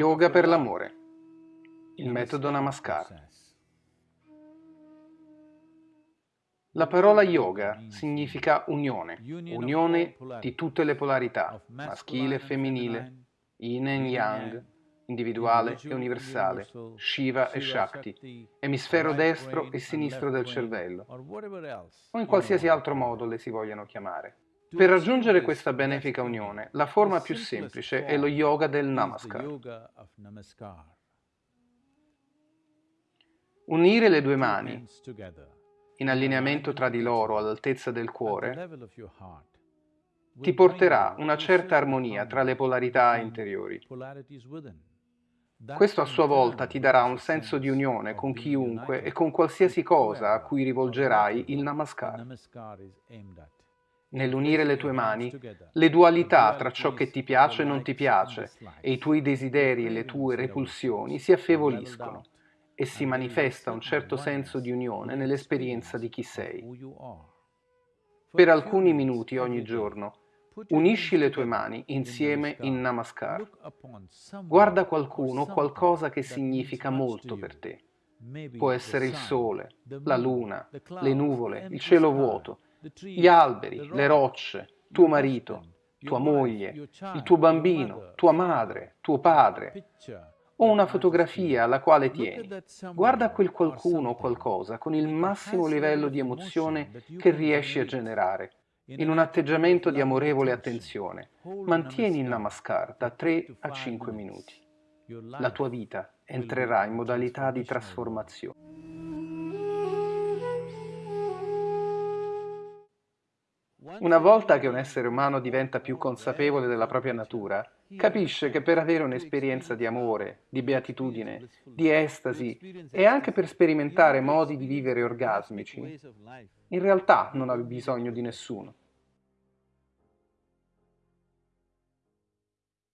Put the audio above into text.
Yoga per l'amore. Il metodo Namaskar. La parola yoga significa unione, unione di tutte le polarità, maschile e femminile, yin e yang, individuale e universale, Shiva e Shakti, emisfero destro e sinistro del cervello, o in qualsiasi altro modo le si vogliano chiamare. Per raggiungere questa benefica unione, la forma più semplice è lo yoga del Namaskar. Unire le due mani in allineamento tra di loro all'altezza del cuore ti porterà una certa armonia tra le polarità interiori. Questo a sua volta ti darà un senso di unione con chiunque e con qualsiasi cosa a cui rivolgerai il Namaskar. Nell'unire le tue mani, le dualità tra ciò che ti piace e non ti piace, e i tuoi desideri e le tue repulsioni si affievoliscono e si manifesta un certo senso di unione nell'esperienza di chi sei. Per alcuni minuti ogni giorno, Unisci le tue mani insieme in Namaskar. Guarda qualcuno o qualcosa che significa molto per te. Può essere il sole, la luna, le nuvole, il cielo vuoto, gli alberi, le rocce, tuo marito, tua moglie, il tuo bambino, tua madre, tuo padre, o una fotografia alla quale tieni. Guarda quel qualcuno o qualcosa con il massimo livello di emozione che riesci a generare in un atteggiamento di amorevole attenzione. Mantieni il namaskar da 3 a 5 minuti. La tua vita entrerà in modalità di trasformazione. Una volta che un essere umano diventa più consapevole della propria natura, capisce che per avere un'esperienza di amore, di beatitudine, di estasi e anche per sperimentare modi di vivere orgasmici, in realtà non ha bisogno di nessuno.